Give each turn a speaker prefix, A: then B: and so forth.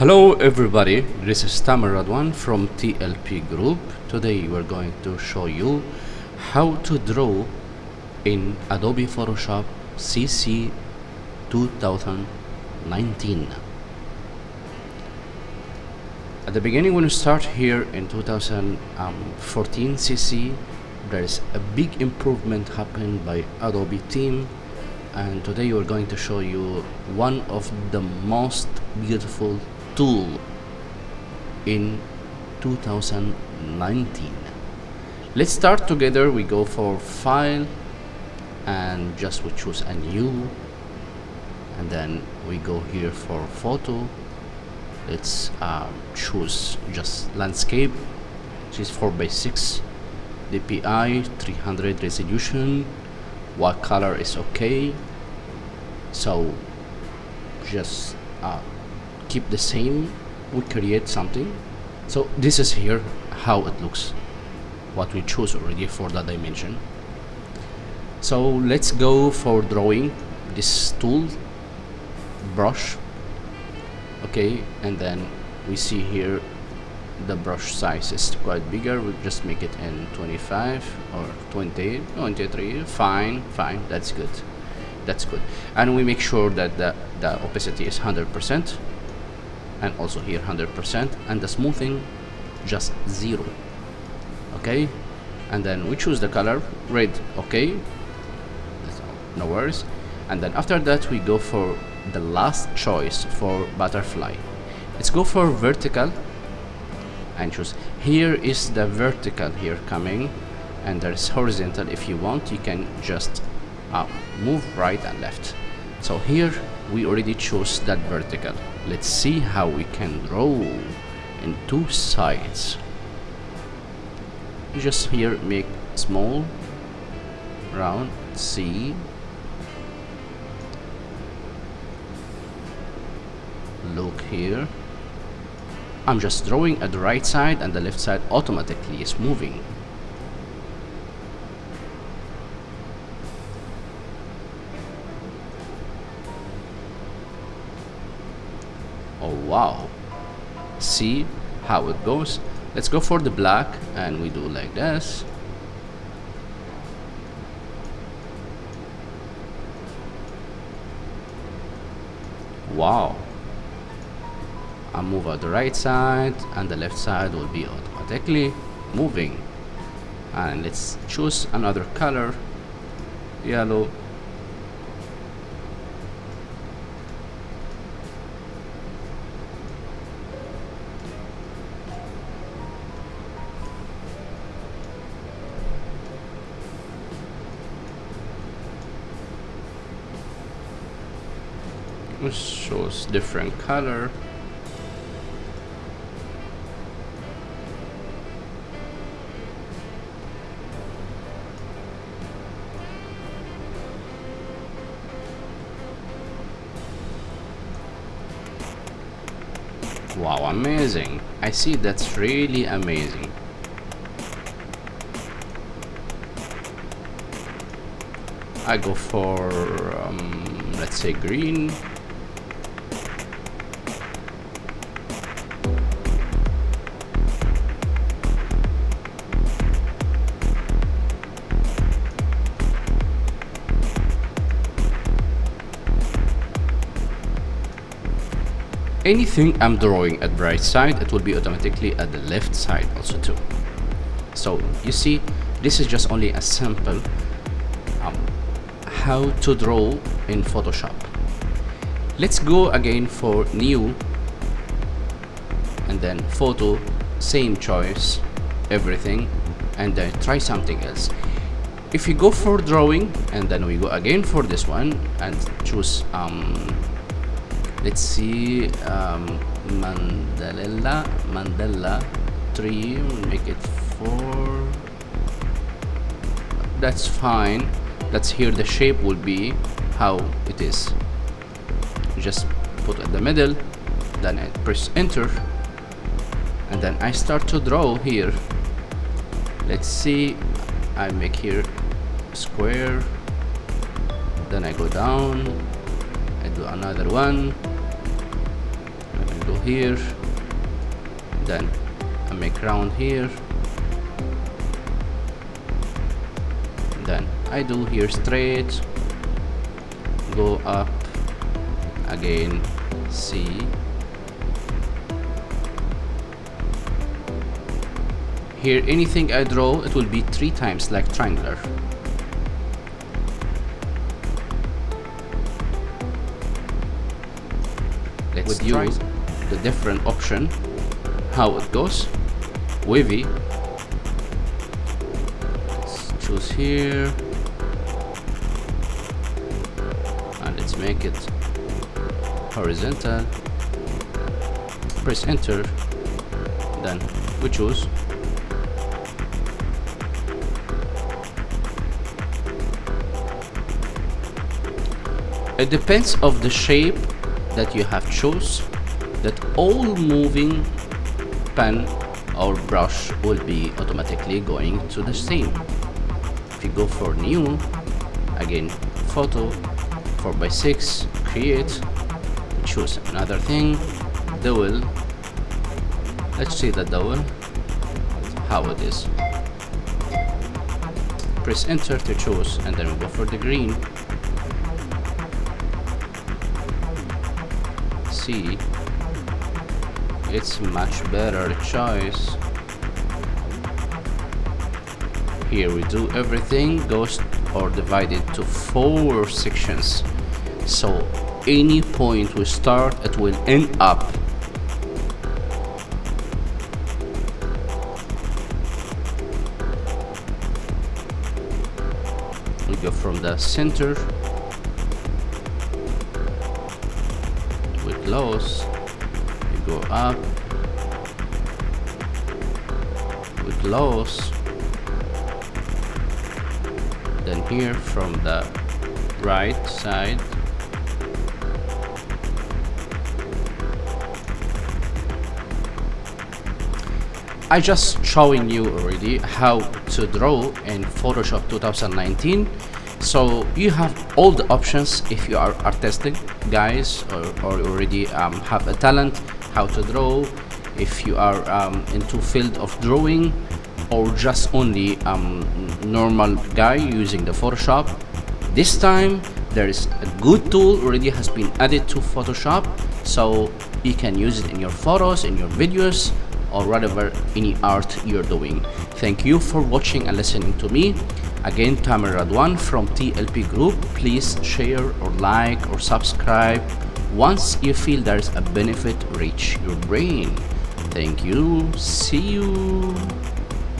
A: Hello everybody, this is Tamer Radwan from TLP Group. Today we're going to show you how to draw in Adobe Photoshop CC 2019. At the beginning when you start here in 2014 CC, there is a big improvement happened by Adobe team and today we're going to show you one of the most beautiful tool in 2019 let's start together. We go for file and just we choose a new and then we go here for photo. Let's uh, choose just landscape. Which is 4 by 6 DPI 300 resolution. What color is okay? So just uh, keep the same we create something. So this is here how it looks what we choose already for the dimension. So let's go for drawing this tool brush. Okay and then we see here the brush size is quite bigger. We just make it in 25 or 20 23 fine fine. That's good. That's good. And we make sure that the, the opacity is 100 percent and also here 100 percent and the smoothing just zero. Okay? And then we choose the color red okay? No worries. And then after that we go for the last choice for butterfly. Let's go for vertical and choose. Here is the vertical here coming and there's horizontal. If you want you can just uh, move right and left so here we already chose that vertical. Let's see how we can draw in two sides. Just here make small round C. Look here. I'm just drawing at the right side and the left side automatically is moving oh wow. See how it goes. Let's go for the black and we do like this. Wow. I move on the right side and the left side will be automatically moving. And let's choose another color. Yellow shows different color. Wow amazing. I see that's really amazing. I go for um, let's say green anything I'm drawing at right side it will be automatically at the left side also too. So you see this is just only a sample um, how to draw in Photoshop. Let's go again for new and then photo same choice everything and then try something else. If you go for drawing and then we go again for this one and choose um, let's see um, Mandala Mandala 3 make it 4 that's fine. That's here the shape will be how it is. Just put at the middle then I press enter and then I start to draw here. Let's see I make here square then I go down I do another one here then I make round here then I do here straight go up again C here anything I draw it will be three times like triangular. Let's with you the different option how it goes. Wavy. Let's choose here. And let's make it horizontal. Press enter. Then we choose. It depends of the shape that you have chose that all moving pen or brush will be automatically going to the same if you go for new again photo 4x6 create choose another thing dual let's see the dual how it is. Press enter to choose and then we go for the green. See it's much better choice. Here we do everything goes or divided to four sections. So any point we start it will end up. We go from the center we close go up we close then here from the right side I just showing you already how to draw in Photoshop 2019 so you have all the options if you are artistic guys or, or already um, have a talent how to draw if you are um, into field of drawing or just only um, normal guy using the Photoshop. This time there is a good tool already has been added to Photoshop so you can use it in your photos in your videos or whatever any art you're doing thank you for watching and listening to me Again, Tamer Radwan from TLP Group. Please share or like or subscribe once you feel there's a benefit reach your brain. Thank you. See you.